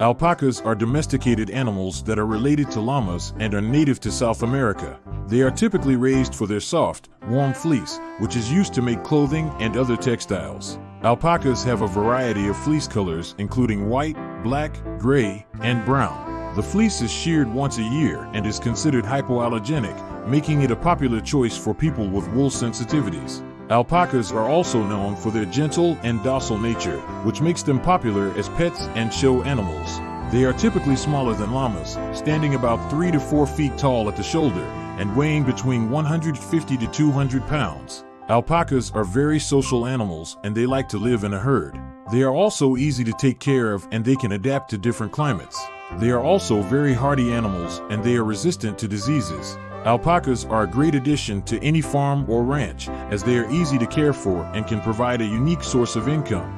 Alpacas are domesticated animals that are related to llamas and are native to South America. They are typically raised for their soft, warm fleece, which is used to make clothing and other textiles. Alpacas have a variety of fleece colors, including white, black, gray, and brown. The fleece is sheared once a year and is considered hypoallergenic, making it a popular choice for people with wool sensitivities. Alpacas are also known for their gentle and docile nature, which makes them popular as pets and show animals. They are typically smaller than llamas, standing about 3 to 4 feet tall at the shoulder and weighing between 150 to 200 pounds. Alpacas are very social animals and they like to live in a herd. They are also easy to take care of and they can adapt to different climates. They are also very hardy animals and they are resistant to diseases. Alpacas are a great addition to any farm or ranch as they are easy to care for and can provide a unique source of income.